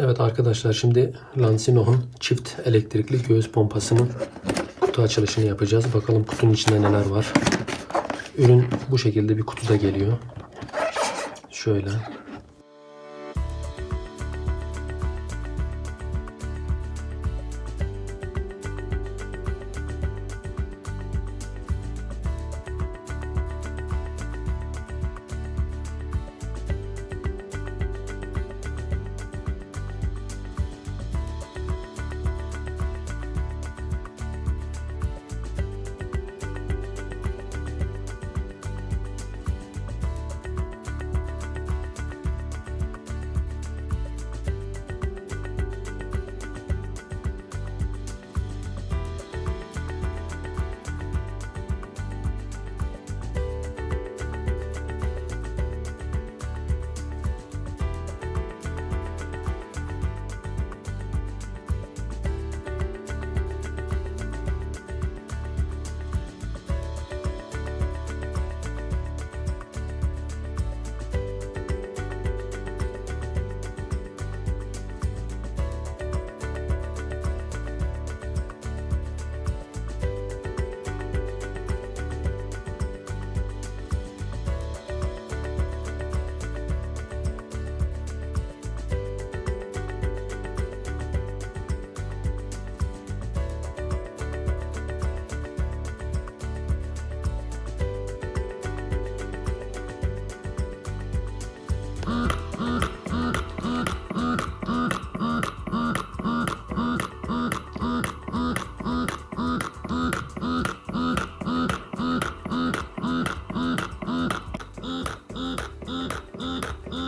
Evet arkadaşlar şimdi Lansino'nun çift elektrikli göğüs pompasının kutu açılışını yapacağız. Bakalım kutunun içinde neler var. Ürün bu şekilde bir kutuda geliyor. Şöyle. Mm-mm.